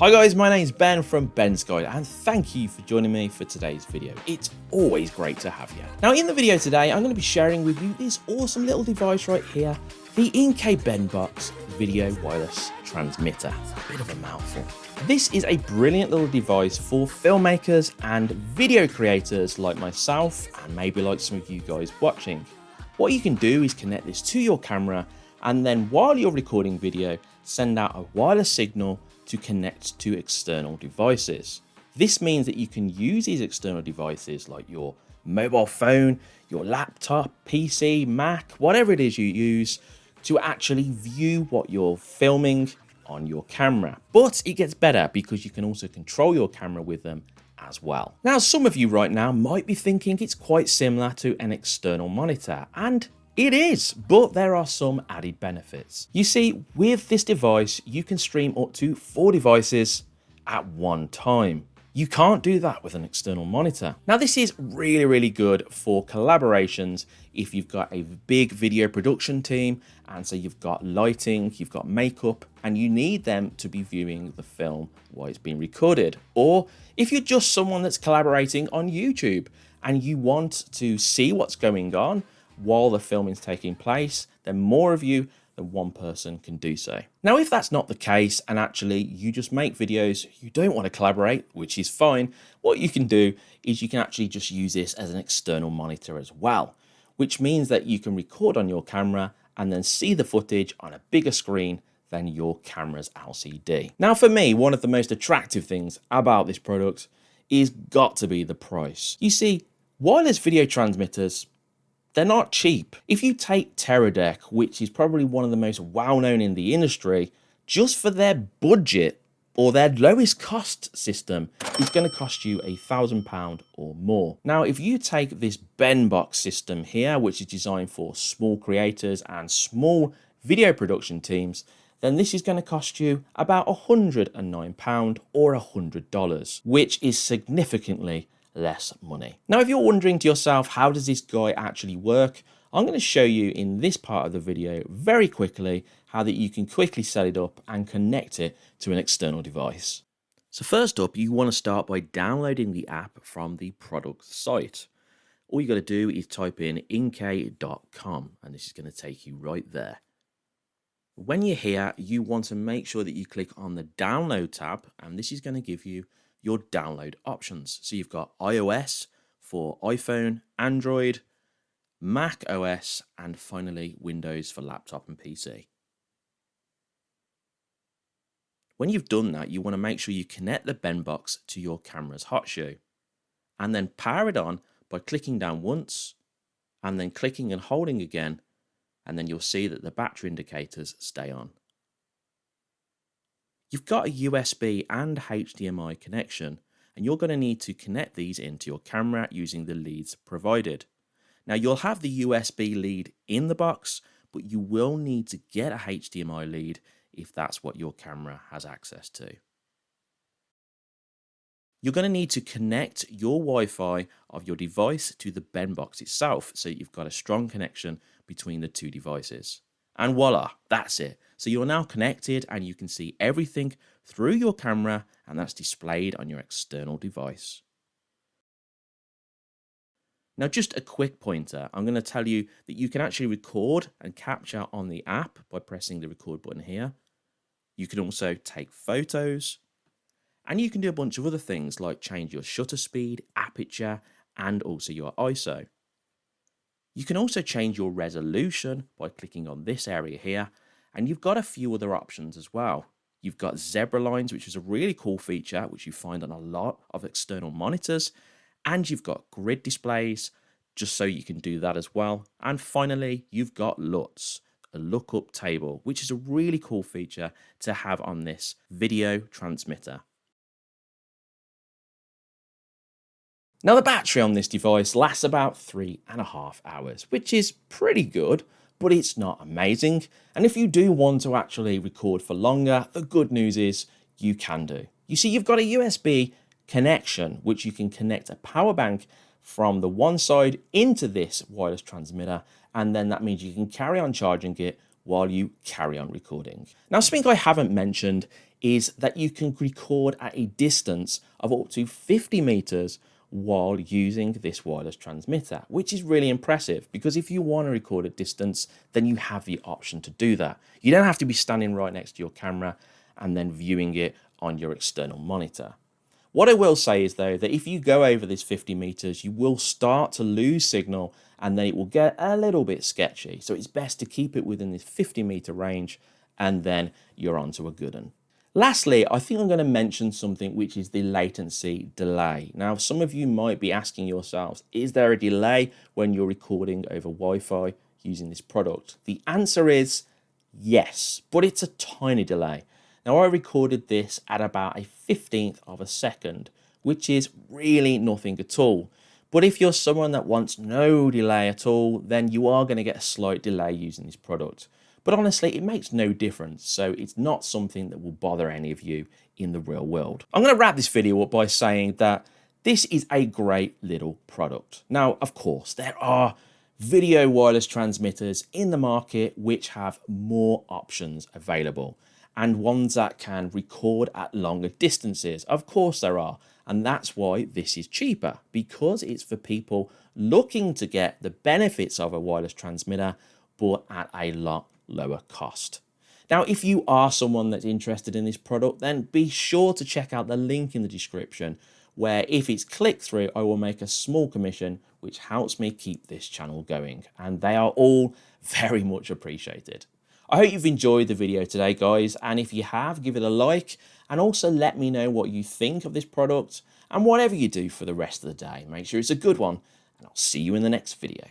Hi guys, my name is Ben from Ben's Guide and thank you for joining me for today's video. It's always great to have you. Now in the video today, I'm going to be sharing with you this awesome little device right here, the Inkee Benbox Video Wireless Transmitter. A bit of a mouthful. This is a brilliant little device for filmmakers and video creators like myself and maybe like some of you guys watching. What you can do is connect this to your camera and then while you're recording video, send out a wireless signal to connect to external devices. This means that you can use these external devices like your mobile phone, your laptop, PC, Mac, whatever it is you use to actually view what you're filming on your camera. But it gets better because you can also control your camera with them as well. Now, some of you right now might be thinking it's quite similar to an external monitor, and it is, but there are some added benefits. You see, with this device, you can stream up to four devices at one time. You can't do that with an external monitor. Now this is really, really good for collaborations if you've got a big video production team and so you've got lighting, you've got makeup and you need them to be viewing the film while it's being recorded. Or if you're just someone that's collaborating on YouTube and you want to see what's going on while the filming is taking place, then more of you than one person can do so. Now, if that's not the case, and actually you just make videos, you don't want to collaborate, which is fine, what you can do is you can actually just use this as an external monitor as well, which means that you can record on your camera and then see the footage on a bigger screen than your camera's LCD. Now for me, one of the most attractive things about this product is got to be the price. You see, wireless video transmitters they're not cheap. If you take Teradek, which is probably one of the most well-known in the industry, just for their budget or their lowest cost system is going to cost you a thousand pound or more. Now, if you take this Benbox system here, which is designed for small creators and small video production teams, then this is going to cost you about £109 or $100, which is significantly less money. Now, if you're wondering to yourself, how does this guy actually work? I'm going to show you in this part of the video very quickly how that you can quickly set it up and connect it to an external device. So first up, you want to start by downloading the app from the product site. All you got to do is type in inkay.com and this is going to take you right there. When you're here, you want to make sure that you click on the download tab and this is going to give you your download options. So you've got iOS for iPhone, Android, Mac OS, and finally Windows for laptop and PC. When you've done that, you want to make sure you connect the Benbox to your camera's hot shoe and then power it on by clicking down once and then clicking and holding again and then you'll see that the battery indicators stay on. You've got a USB and HDMI connection, and you're going to need to connect these into your camera using the leads provided. Now you'll have the USB lead in the box, but you will need to get a HDMI lead if that's what your camera has access to. You're going to need to connect your Wi-Fi of your device to the Benbox itself so you've got a strong connection between the two devices. And voila, that's it. So you're now connected and you can see everything through your camera and that's displayed on your external device. Now just a quick pointer, I'm going to tell you that you can actually record and capture on the app by pressing the record button here. You can also take photos and you can do a bunch of other things like change your shutter speed, aperture and also your ISO. You can also change your resolution by clicking on this area here, and you've got a few other options as well. You've got zebra lines, which is a really cool feature, which you find on a lot of external monitors, and you've got grid displays, just so you can do that as well. And finally, you've got LUTs, a lookup table, which is a really cool feature to have on this video transmitter. Now the battery on this device lasts about three and a half hours, which is pretty good, but it's not amazing. And if you do want to actually record for longer, the good news is you can do. You see, you've got a USB connection, which you can connect a power bank from the one side into this wireless transmitter. And then that means you can carry on charging it while you carry on recording. Now, something I haven't mentioned is that you can record at a distance of up to 50 meters while using this wireless transmitter, which is really impressive because if you want to record at distance, then you have the option to do that. You don't have to be standing right next to your camera and then viewing it on your external monitor. What I will say is though, that if you go over this 50 meters, you will start to lose signal and then it will get a little bit sketchy. So it's best to keep it within this 50 meter range and then you're onto a good one. Lastly, I think I'm going to mention something which is the latency delay. Now, some of you might be asking yourselves, is there a delay when you're recording over Wi-Fi using this product? The answer is yes, but it's a tiny delay. Now, I recorded this at about a 15th of a second, which is really nothing at all. But if you're someone that wants no delay at all, then you are going to get a slight delay using this product. But honestly, it makes no difference, so it's not something that will bother any of you in the real world. I'm going to wrap this video up by saying that this is a great little product. Now, of course, there are video wireless transmitters in the market which have more options available and ones that can record at longer distances. Of course there are, and that's why this is cheaper because it's for people looking to get the benefits of a wireless transmitter but at a lot lower cost. Now, if you are someone that's interested in this product, then be sure to check out the link in the description where if it's clicked through, I will make a small commission, which helps me keep this channel going. And they are all very much appreciated. I hope you've enjoyed the video today, guys. And if you have, give it a like and also let me know what you think of this product and whatever you do for the rest of the day. Make sure it's a good one and I'll see you in the next video.